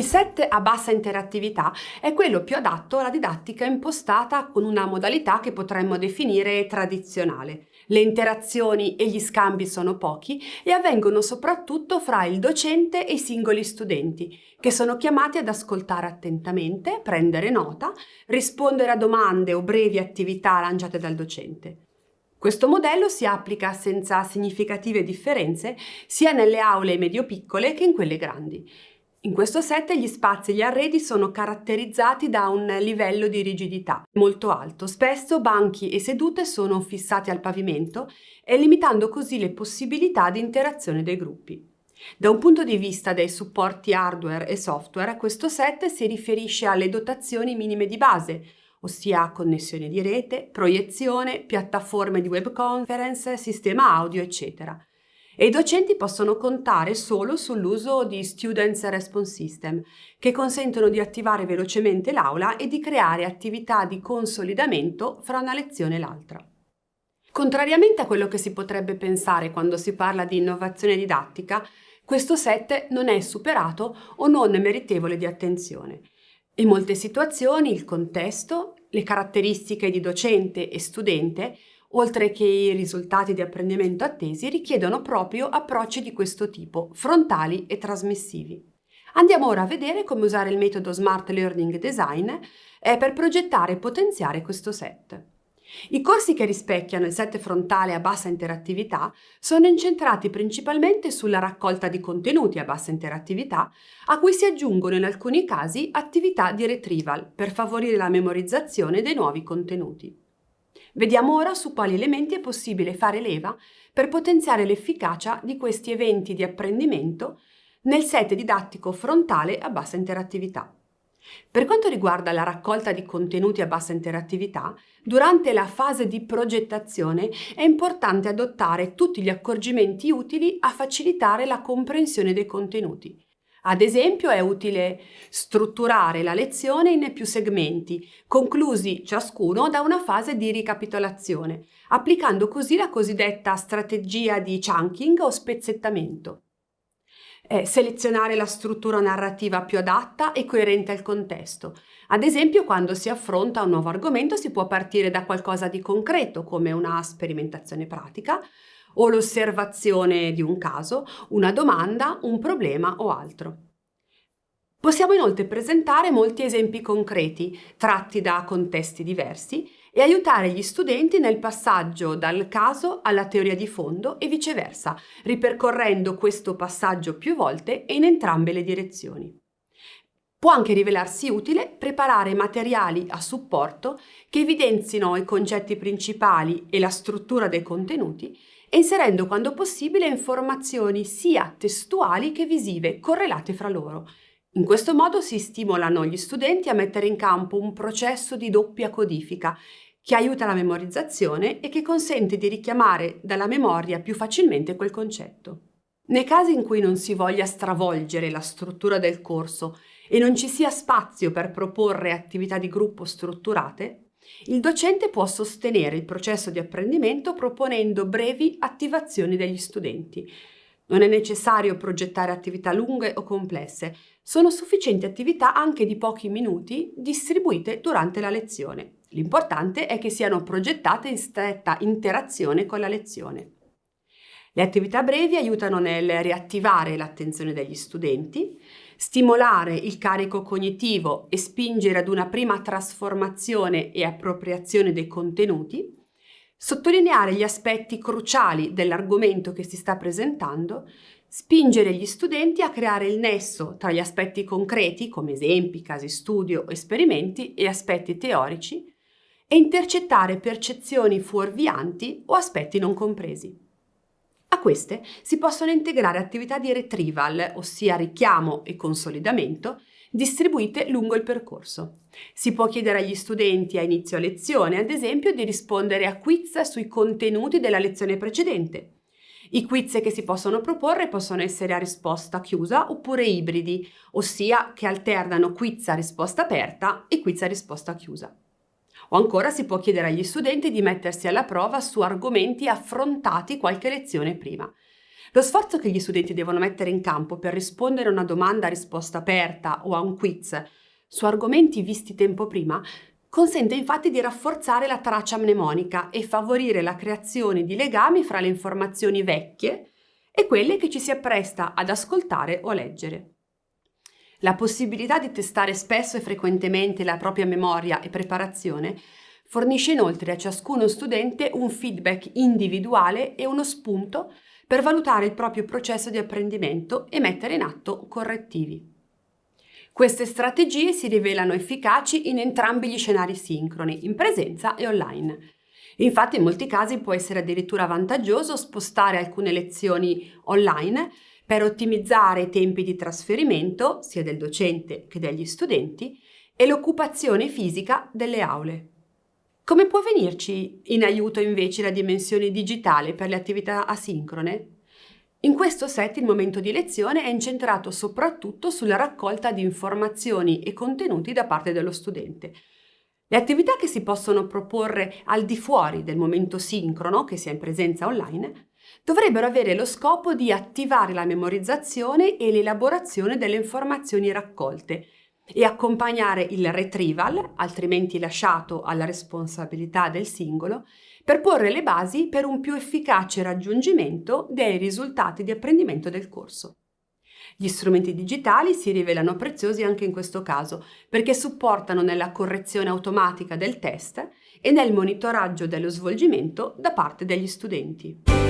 set a bassa interattività è quello più adatto alla didattica impostata con una modalità che potremmo definire tradizionale. Le interazioni e gli scambi sono pochi e avvengono soprattutto fra il docente e i singoli studenti, che sono chiamati ad ascoltare attentamente, prendere nota, rispondere a domande o brevi attività lanciate dal docente. Questo modello si applica senza significative differenze sia nelle aule medio-piccole che in quelle grandi. In questo set gli spazi e gli arredi sono caratterizzati da un livello di rigidità molto alto. Spesso banchi e sedute sono fissati al pavimento e limitando così le possibilità di interazione dei gruppi. Da un punto di vista dei supporti hardware e software, questo set si riferisce alle dotazioni minime di base, ossia connessione di rete, proiezione, piattaforme di web conference, sistema audio, eccetera e i docenti possono contare solo sull'uso di Students Response System, che consentono di attivare velocemente l'aula e di creare attività di consolidamento fra una lezione e l'altra. Contrariamente a quello che si potrebbe pensare quando si parla di innovazione didattica, questo set non è superato o non meritevole di attenzione. In molte situazioni il contesto, le caratteristiche di docente e studente oltre che i risultati di apprendimento attesi, richiedono proprio approcci di questo tipo, frontali e trasmissivi. Andiamo ora a vedere come usare il metodo Smart Learning Design eh, per progettare e potenziare questo set. I corsi che rispecchiano il set frontale a bassa interattività sono incentrati principalmente sulla raccolta di contenuti a bassa interattività, a cui si aggiungono in alcuni casi attività di retrieval per favorire la memorizzazione dei nuovi contenuti. Vediamo ora su quali elementi è possibile fare leva per potenziare l'efficacia di questi eventi di apprendimento nel set didattico frontale a bassa interattività. Per quanto riguarda la raccolta di contenuti a bassa interattività, durante la fase di progettazione è importante adottare tutti gli accorgimenti utili a facilitare la comprensione dei contenuti, ad esempio è utile strutturare la lezione in più segmenti, conclusi ciascuno da una fase di ricapitolazione, applicando così la cosiddetta strategia di chunking o spezzettamento. Eh, selezionare la struttura narrativa più adatta e coerente al contesto. Ad esempio, quando si affronta un nuovo argomento si può partire da qualcosa di concreto, come una sperimentazione pratica, o l'osservazione di un caso, una domanda, un problema o altro. Possiamo inoltre presentare molti esempi concreti, tratti da contesti diversi, e aiutare gli studenti nel passaggio dal caso alla teoria di fondo e viceversa, ripercorrendo questo passaggio più volte e in entrambe le direzioni. Può anche rivelarsi utile preparare materiali a supporto che evidenzino i concetti principali e la struttura dei contenuti inserendo quando possibile informazioni sia testuali che visive correlate fra loro. In questo modo si stimolano gli studenti a mettere in campo un processo di doppia codifica che aiuta la memorizzazione e che consente di richiamare dalla memoria più facilmente quel concetto. Nei casi in cui non si voglia stravolgere la struttura del corso e non ci sia spazio per proporre attività di gruppo strutturate, il docente può sostenere il processo di apprendimento proponendo brevi attivazioni degli studenti. Non è necessario progettare attività lunghe o complesse, sono sufficienti attività anche di pochi minuti distribuite durante la lezione. L'importante è che siano progettate in stretta interazione con la lezione. Le attività brevi aiutano nel riattivare l'attenzione degli studenti, stimolare il carico cognitivo e spingere ad una prima trasformazione e appropriazione dei contenuti, sottolineare gli aspetti cruciali dell'argomento che si sta presentando, spingere gli studenti a creare il nesso tra gli aspetti concreti, come esempi, casi studio, esperimenti, e aspetti teorici, e intercettare percezioni fuorvianti o aspetti non compresi. A queste si possono integrare attività di retrieval, ossia richiamo e consolidamento, distribuite lungo il percorso. Si può chiedere agli studenti a inizio lezione, ad esempio, di rispondere a quiz sui contenuti della lezione precedente. I quiz che si possono proporre possono essere a risposta chiusa oppure ibridi, ossia che alternano quiz a risposta aperta e quiz a risposta chiusa. O ancora si può chiedere agli studenti di mettersi alla prova su argomenti affrontati qualche lezione prima. Lo sforzo che gli studenti devono mettere in campo per rispondere a una domanda a risposta aperta o a un quiz su argomenti visti tempo prima consente infatti di rafforzare la traccia mnemonica e favorire la creazione di legami fra le informazioni vecchie e quelle che ci si appresta ad ascoltare o leggere. La possibilità di testare spesso e frequentemente la propria memoria e preparazione fornisce inoltre a ciascuno studente un feedback individuale e uno spunto per valutare il proprio processo di apprendimento e mettere in atto correttivi. Queste strategie si rivelano efficaci in entrambi gli scenari sincroni, in presenza e online. Infatti in molti casi può essere addirittura vantaggioso spostare alcune lezioni online per ottimizzare i tempi di trasferimento sia del docente che degli studenti e l'occupazione fisica delle aule. Come può venirci in aiuto invece la dimensione digitale per le attività asincrone? In questo set il momento di lezione è incentrato soprattutto sulla raccolta di informazioni e contenuti da parte dello studente. Le attività che si possono proporre al di fuori del momento sincrono, che sia in presenza online, dovrebbero avere lo scopo di attivare la memorizzazione e l'elaborazione delle informazioni raccolte e accompagnare il retrieval, altrimenti lasciato alla responsabilità del singolo, per porre le basi per un più efficace raggiungimento dei risultati di apprendimento del corso. Gli strumenti digitali si rivelano preziosi anche in questo caso perché supportano nella correzione automatica del test e nel monitoraggio dello svolgimento da parte degli studenti.